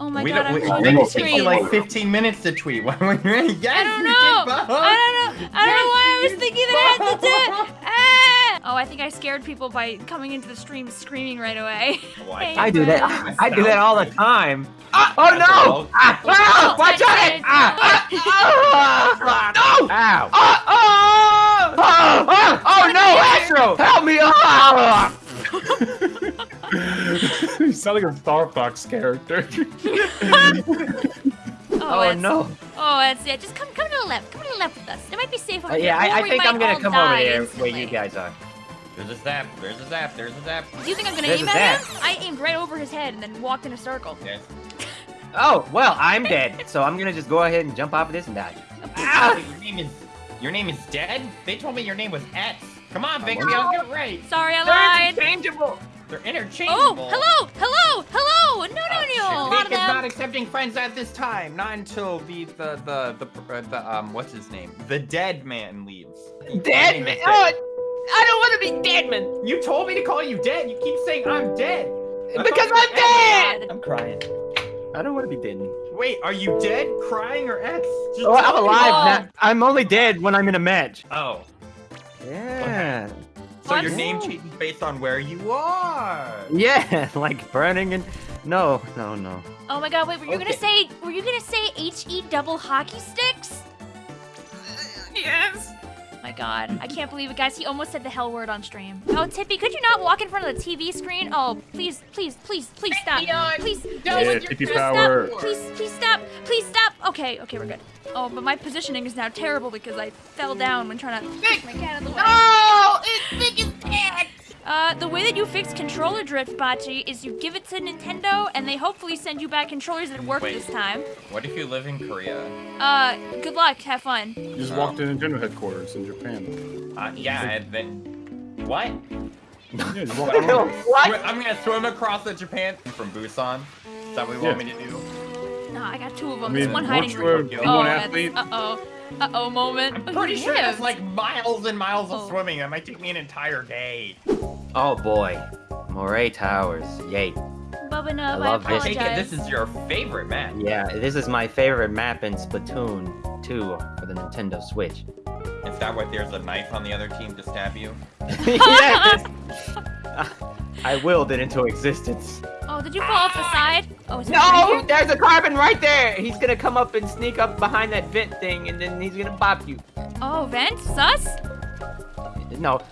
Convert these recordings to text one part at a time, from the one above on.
Oh my we god, I'm don't, we, full it takes screen. you like 15 minutes to tweet. Why would you? Yes, I don't know. I don't know. I don't know why I was thinking that I had to do it. Ah! Oh, I think I scared people by coming into the stream screaming right away. Oh, Hey, I do that. friends. I do that all the time. Ah, oh no! Ah, ah, Oh, watch out! did. Ah, ah, ah, no! Ow! Ah, ah, ah, oh no, Astro! Help me! Ah! You sound like a Star Fox character. Oh, Oh no! Oh, that's it. Just come, come to the left. Come to the left with us. It might be safe over Oh, here. yeah, I, I think I'm gonna come over die there instantly. where you guys are. There's a zap. There's a zap. There's a zap. Do you think I'm gonna There's aim at him? I aimed right over his head and then walked in a circle. Yes. Oh well, I'm dead, so I'm gonna just go ahead and jump off of this and die. Ah, your name is your name is dead. They told me your name was X. Come on, Vicky, I'll get it right. Sorry, I They're lied. interchangeable. They're Oh, interchangeable. Oh, hello, hello. No, no, Oh, shit. no. A lot Vic of is not friends at this time. Not until the the the the, uh, the um what's his name? The dead man leaves. Dead man. Oh. I don't want to be dead man. You told me to call you dead. You keep saying I'm dead. I Because I'm you dead. I'm crying. I don't want to be dead. Wait, are you dead, crying, or X? Just Oh, I'm alive now. I'm only dead when I'm in a match. Oh, Yeah. so your name changes based on where you are. Yeah, like burning and no, no, no. Oh my god, wait, were you gonna say were you gonna say HE double hockey sticks? Yes. My god, I can't believe it, guys. He almost said the hell word on stream. Oh, Tippy, could you not walk in front of the TV screen? Oh, please, please, please, please stop. Please, Yeah, please, Tippy please power. stop. Please, please stop. Please stop. Okay, okay, we're good. Oh, but my positioning is now terrible because I fell down when trying to push my cat out of the way. Oh, it's big as dead. Uh, the way that you fix controller drift, Bachi, is you give it to Nintendo, and they hopefully send you back controllers that work Wait. this time. What if you live in Korea? Uh, good luck. Have fun. You just walked to Nintendo headquarters in Japan. Uh, yeah, and then what? Yeah, just walked around. what? I'm gonna swim across the Japan from Busan. Is that what you want me to do? No, I got two of them. I There's mean, one hiding. once you're a Oh, B1 that's- athlete, Uh-oh. Uh-oh moment. I'm pretty sure that's lived. like miles and miles of Oh. swimming. That might take me an entire day. Oh boy, Moray Towers. Yay. Bubba Nub, I I, love this. I take it apologize. this is your favorite map. Yeah, this is my favorite map in Splatoon 2 for the Nintendo Switch. Is that why there's a knife on the other team to stab you? yes. I willed it into existence. Did you fall off the side? Oh, is it No, there's a carbon right there. He's gonna come up and sneak up behind that vent thing, and then he's gonna bop you. Oh, vent? Sus? No.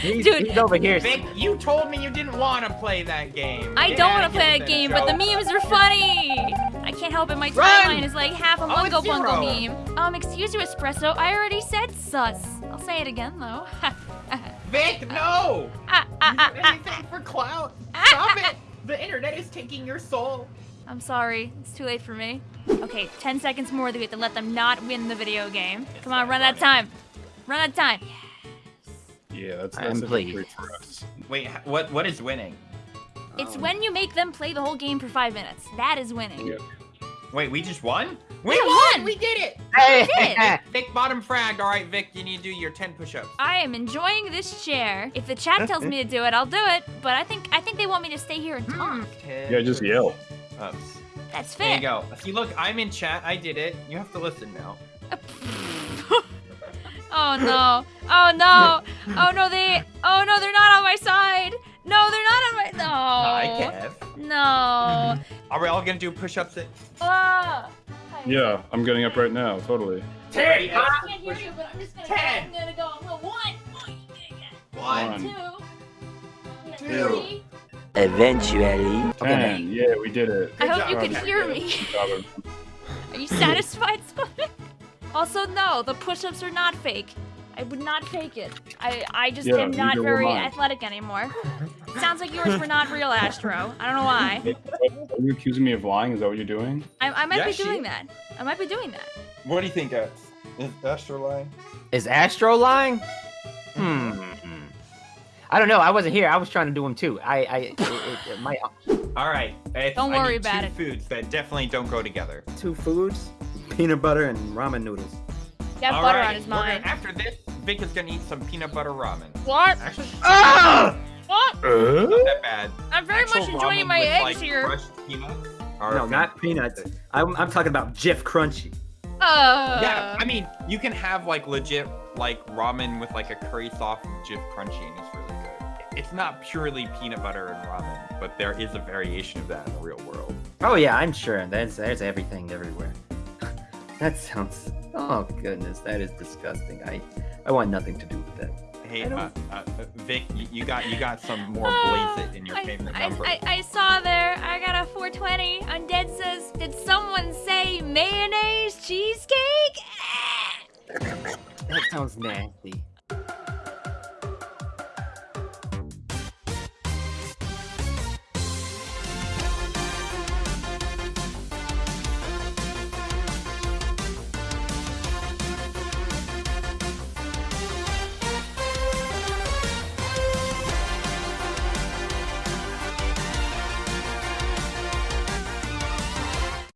he's, Dude. he's over here. Vic, you told me you didn't want to play that game. I Get don't want to play that game, but the memes are funny. I can't help it. My Run! timeline is like half a Oh, Mungo it's Bungle meme. Um, excuse you, Espresso. I already said sus. I'll say it again, though. Vic, no! Ah, ah, ah, you do ah, anything for clout. Stop it! The internet is taking your soul. I'm sorry. It's too late for me. Okay, 10 seconds more. We have to let them not win the video game. Come on, run out of time. Run out of time. yeah, that's, I that's am a victory for us. Wait, what? What is winning? It's um, when you make them play the whole game for five minutes. That is winning. Yeah. Wait, we just won? We We won! won! We did it! Hey, did. Vic bottom fragged. All right, Vic, you need to do your 10 push-ups. I am enjoying this chair. If the chat tells me to do it, I'll do it. But I think I think they want me to stay here and talk. Yeah, just yell. Ups. That's fair. There you go. See, look, I'm in chat. I did it. You have to listen now. oh no. Oh no. Oh no, they Oh no, they're not on my side. No, they're not on my No. Hi, Kev. No. Are we all gonna do push-ups? At... Ah. Yeah, I'm getting up right now, totally. Ten. I can't hear you, but I'm just gonna Ten. go. I'm gonna go. I'm gonna one. One. One. Two. Two. Three. Eventually. Ten. Yeah, we did it. I hope job, you can hear me. Are you satisfied, Spud? also, no, the push-ups are not fake. I would not fake it. I, I just Yeah, am not very athletic anymore. Sounds like yours were not real, Astro. I don't know why. Are you accusing me of lying? Is that what you're doing? I, I might Yeah, be doing is. that. I might be doing that. What do you think, X? Is Astro lying? Is Astro lying? Hmm. I don't know. I wasn't here. I was trying to do them too. I, I, it, it, my All right. It's, Don't I worry need about two it. foods that definitely don't go together. two foods: peanut butter and ramen noodles. Got All butter right, on his we're gonna- mind. After this, Vic is gonna eat some peanut butter ramen. What? Actually, Ah! Oh, Uh? Not that bad. I'm very Actual much enjoying my with, eggs like, here. peanuts No, not peanuts. I'm, I'm talking about Jif Crunchy. Uh, Yeah, I mean, you can have like legit like ramen with like a curry sauce and Jif crunchy, and it's really good. It's not purely peanut butter and ramen, but there is a variation of that in the real world. Oh yeah, I'm sure. There's there's everything everywhere. that sounds. Oh goodness, that is disgusting. I I want nothing to do with that. Hey, uh, uh, uh, Vic, you, you got you got some more blaze it in your I, favorite I, number. I, I saw there. I got a 420. Undead says, did someone say mayonnaise cheesecake? That sounds nasty.